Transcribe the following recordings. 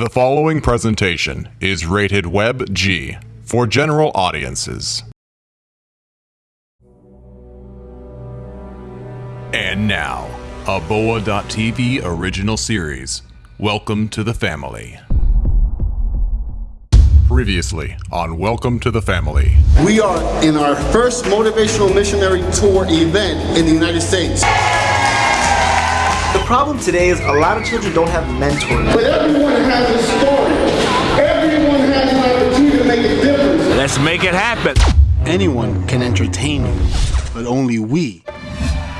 The following presentation is rated Web G for general audiences. And now, a Boa.tv original series. Welcome to the family. Previously on Welcome to the Family. We are in our first motivational missionary tour event in the United States. The problem today is a lot of children don't have mentors. But everyone has a story. Everyone has an opportunity to make a difference. Let's make it happen. Anyone can entertain you, but only we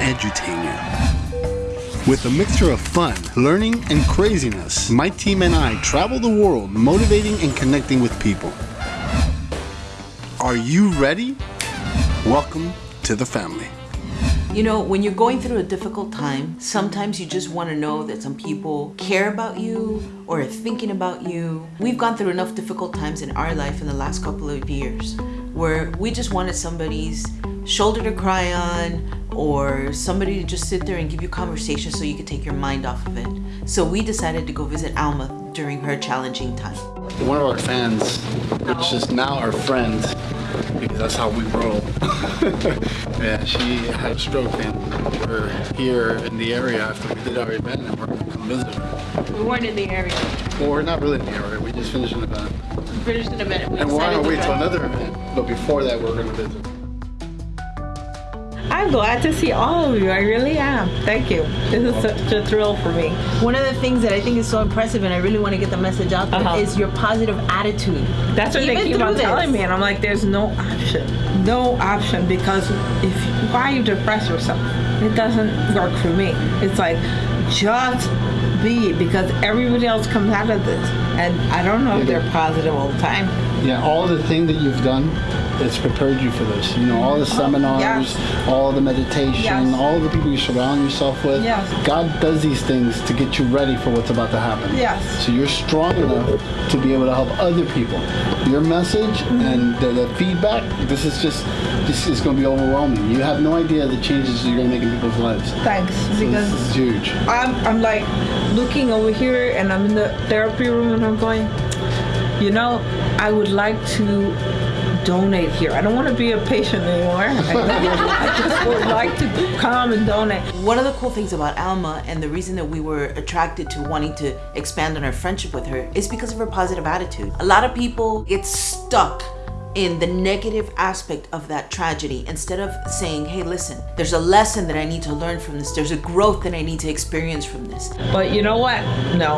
edutain you. With a mixture of fun, learning, and craziness, my team and I travel the world motivating and connecting with people. Are you ready? Welcome to the family. You know, when you're going through a difficult time, sometimes you just want to know that some people care about you or are thinking about you. We've gone through enough difficult times in our life in the last couple of years where we just wanted somebody's shoulder to cry on or somebody to just sit there and give you conversation so you could take your mind off of it. So we decided to go visit Alma during her challenging time. One of our fans, which is now our friend, because that's how we roll. yeah, she had a stroke and we're here in the area after we did our event and we're going to come visit her. We weren't in the area. Well, we're not really in the area, we just finished an event. We finished in a minute. We And we're on our decided way to to drive. another event, but before that we're going to visit. I'm glad to see all of you. I really am. Thank you. This is such a thrill for me. One of the things that I think is so impressive and I really want to get the message out there is Uh-huh. your positive attitude. That's what Even they keep on this. telling me, and I'm like, there's no option. No option because if why you depress yourself? It doesn't work for me. It's like just be because everybody else comes out of this, and I don't know if they're positive all the time. Yeah, all the thing that you've done, it's prepared you for this. You know, all the seminars, yes. all the meditation, Yes. all the people you surround yourself with. Yes. God does these things to get you ready for what's about to happen. Yes. So you're strong enough to be able to help other people. Your message Mm-hmm. and the, the feedback, this is just, this is going to be overwhelming. You have no idea the changes you're going to make in people's lives. Thanks, So because this is huge. I'm, I'm like looking over here and I'm in the therapy room and I'm going, you know, I would like to donate here. I don't want to be a patient anymore. I just would like to come and donate. One of the cool things about Alma and the reason that we were attracted to wanting to expand on our friendship with her is because of her positive attitude. A lot of people get stuck in the negative aspect of that tragedy instead of saying, hey, listen, there's a lesson that I need to learn from this, there's a growth that I need to experience from this. But you know what? No,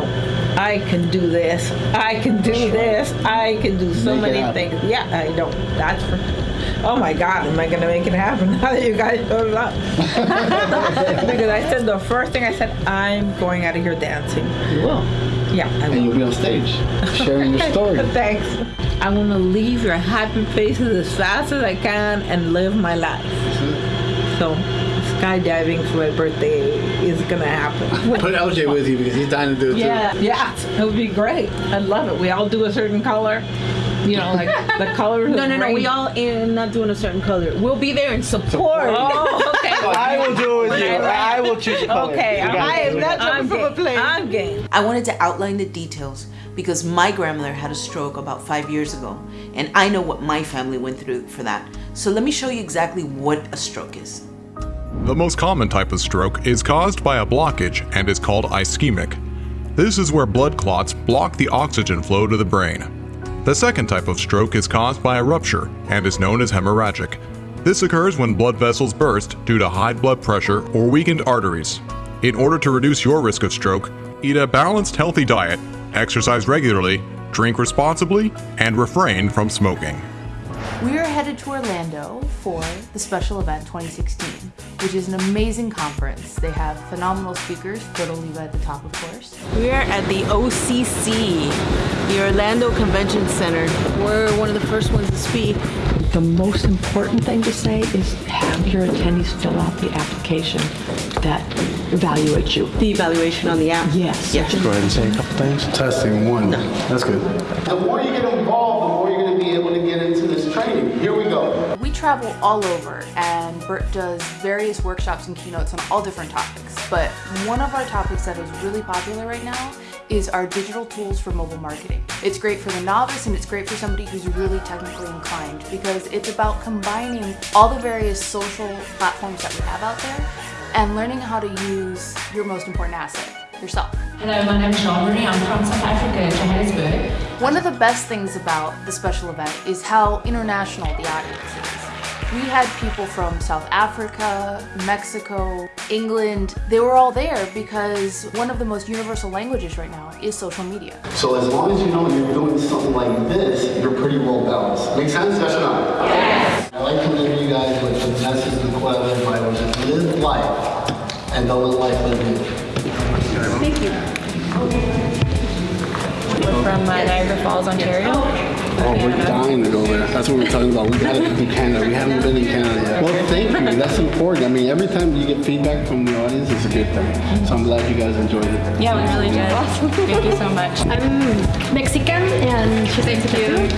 I can do this. I can do this. I can do so Make many things. Yeah, I don't. That's for. Oh my God, am I gonna make it happen now that you guys showed up? because I said the first thing I said, I'm going out of here dancing. You will. Yeah, I And you'll be on stage sharing your story. Thanks. I want to leave your happy faces as fast as I can and live my life. So, skydiving for my birthday is gonna happen. Put LJ with you because he's dying to do it Yeah, yeah, it would be great. I'd love it. We all do a certain color. You know, like the color. No, no, no, we all in not doing a certain color. We'll be there in support. Oh, okay. I will do it with you. I will choose the color. Okay, I am not I'm jumping from a game. plane. I'm game. I wanted to outline the details because my grandmother had a stroke about five years ago, and I know what my family went through for that. So let me show you exactly what a stroke is. The most common type of stroke is caused by a blockage and is called ischemic. This is where blood clots block the oxygen flow to the brain. The second type of stroke is caused by a rupture and is known as hemorrhagic. This occurs when blood vessels burst due to high blood pressure or weakened arteries. In order to reduce your risk of stroke, eat a balanced, healthy diet, exercise regularly, drink responsibly, and refrain from smoking. We are headed to Orlando for the special event 2016, which is an amazing conference. They have phenomenal speakers, Berto Oliva at the top, of course. We are at the OCC, the Orlando Convention Center. We're one of the first ones to speak. The most important thing to say is have your attendees fill out the application that evaluates you. The evaluation on the app. Yes. yes. Go ahead and say a couple things. Testing one. That's good. The more you get involved, the more you're going to be able to get into this training. Here we go. We travel all over, and Bert does various workshops and keynotes on all different topics. But one of our topics that is really popular right now is our digital tools for mobile marketing. It's great for the novice and it's great for somebody who's really technically inclined because it's about combining all the various social platforms that we have out there and learning how to use your most important asset, yourself. Hello, my name is Jean-Marie. I'm from South Africa, Johannesburg. One of the best things about the special event is how international the audience is. We had people from South Africa, Mexico, England. They were all there because one of the most universal languages right now is social media. So as long as you know you're doing something like this, you're pretty well balanced. Make sense? Yes or no? Yes. I like to leave you guys with the message of the Quella Bible. Just live life and don't let life live you. Thank you. We're from uh, Niagara Falls, Ontario. Oh, we're dying to go there. That's what we're talking about. We gotta go to Canada. We haven't been in Canada yet. Well, thank you. That's important. I mean, every time you get feedback from the audience, it's a good thing. So I'm glad you guys enjoyed it. Yeah, we really did. Awesome. Thank you so much. I'm Mexican and she's Thank you.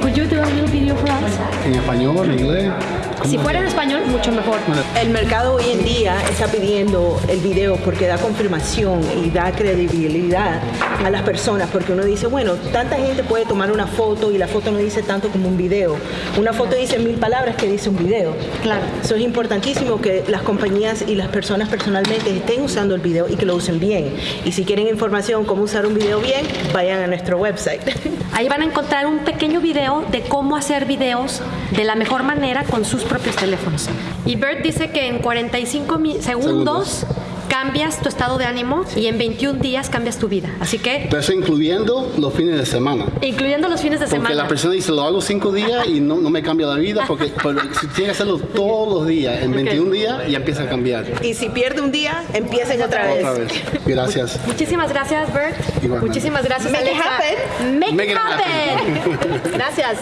Could you do a little video for us? En español, en inglés. Si fuera en español, mucho mejor. El mercado hoy en día está pidiendo el video porque da confirmación y da credibilidad a las personas porque uno dice, bueno, tanta gente puede tomar una foto y la foto no dice tanto como un video. Una foto dice mil palabras que dice un video. Claro. Eso es importantísimo que las compañías y las personas personalmente estén usando el video y que lo usen bien. Y si quieren información cómo usar un video bien, vayan a nuestro website. Ahí van a encontrar un pequeño video de cómo hacer videos de la mejor manera con sus propios teléfonos. Y Bert dice que en 45 mi- segundos, cambias tu estado de ánimo y en 21 días cambias tu vida. Así que, Pero eso incluyendo los fines de semana. incluyendo los fines de Porque semana. la persona dice, lo hago cinco días y no, no me cambia la vida, porque pero si tiene que hacerlo todos los días, en 21 días ya empieza a cambiar. Y si pierde un día, empiecen otra vez. Otra vez. Gracias. Muchísimas gracias, Bert. Igualmente. Muchísimas gracias, Make it Alexa. happen. Make, Make it it happen. gracias.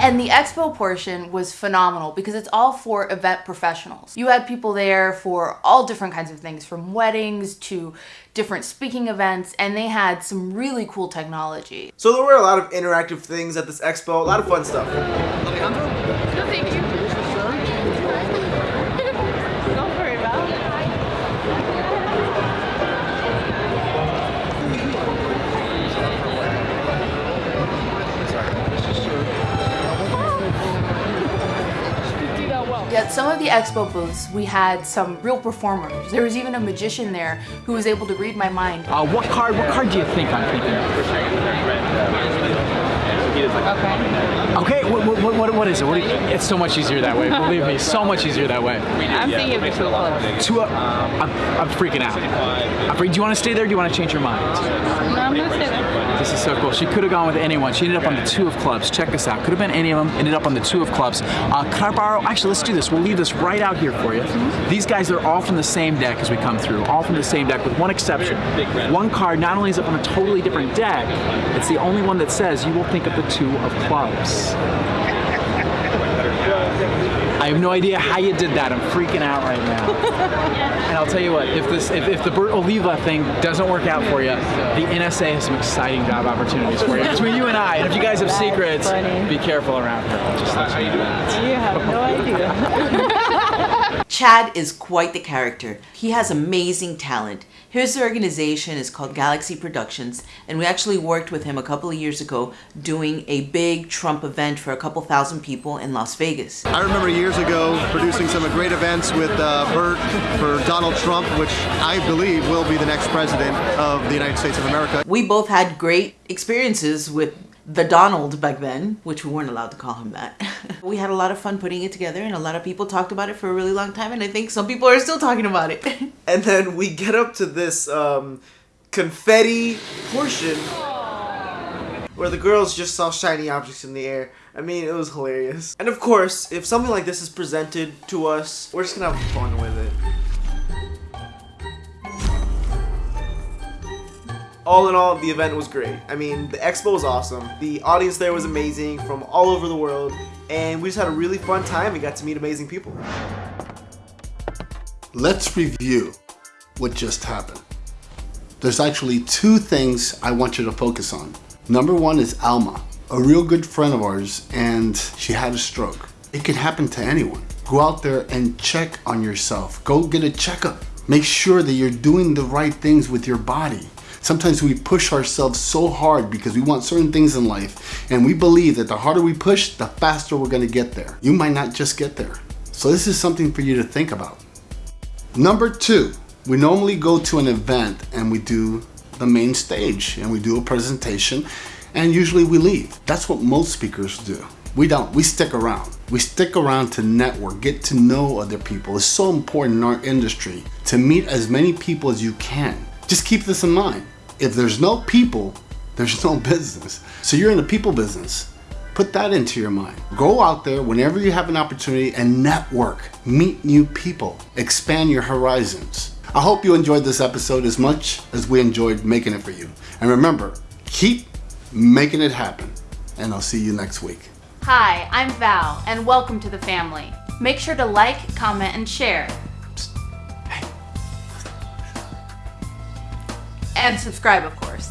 And the expo portion was phenomenal because it's all for event professionals. You had people there for all different kinds of things, from weddings to different speaking events, and they had some really cool technology. So there were a lot of interactive things at this expo, a lot of fun stuff. The expo booths, we had some real performers. There was even a magician there who was able to read my mind. Uh, what card? What card do you think I'm thinking? Okay. Okay. What, what, what, what is it? What you, it's so much easier that way. Believe me, so much easier that way. I'm thinking of the two clubs. Two. I'm, I'm freaking out. I'm freak- do you want to stay there? or Do you want to change your mind? No, I'm gonna stay there. This is so cool. She could have gone with anyone. She ended up on the two of clubs. Check this out. Could have been any of them. Ended up on the two of clubs. Uh, could I borrow? Actually, let's do this. We'll leave this right out here for you. These guys are all from the same deck as we come through. All from the same deck, with one exception. One card not only is it from a totally different deck, it's the only one that says you will think of the two of clubs. I have no idea how you did that. I'm freaking out right now. And I'll tell you what, if this, if, if the Bert Oliva thing doesn't work out for you, the NSA has some exciting job opportunities for you. Between you and I, and if you guys have secrets, be careful around her. Just let you know that. You have no idea. Chad is quite the character. He has amazing talent. His organization is called Galaxy Productions, and we actually worked with him a couple of years ago doing a big Trump event for a couple thousand people in Las Vegas. I remember years ago producing some great events with uh, Bert for Donald Trump, which I believe will be the next president of the United States of America. We both had great experiences with the Donald back then, which we weren't allowed to call him that. we had a lot of fun putting it together, and a lot of people talked about it for a really long time, and I think some people are still talking about it. And then we get up to this um, confetti portion where the girls just saw shiny objects in the air. I mean, it was hilarious. And of course, if something like this is presented to us, we're just gonna have fun with it. All in all, the event was great. I mean, the expo was awesome. The audience there was amazing from all over the world, and we just had a really fun time and got to meet amazing people. Let's review what just happened. There's actually two things I want you to focus on. Number one is Alma, a real good friend of ours, and she had a stroke. It can happen to anyone. Go out there and check on yourself. Go get a checkup. Make sure that you're doing the right things with your body. Sometimes we push ourselves so hard because we want certain things in life, and we believe that the harder we push, the faster we're gonna get there. You might not just get there. So, this is something for you to think about. Number two, we normally go to an event and we do the main stage and we do a presentation, and usually we leave. That's what most speakers do. We don't. We stick around. We stick around to network, get to know other people. It's so important in our industry to meet as many people as you can. Just keep this in mind. If there's no people, there's no business. So you're in the people business. Put that into your mind. Go out there whenever you have an opportunity and network. Meet new people. Expand your horizons. I hope you enjoyed this episode as much as we enjoyed making it for you. And remember, keep making it happen. And I'll see you next week. Hi, I'm Val, and welcome to the family. Make sure to like, comment, and share. And subscribe, of course.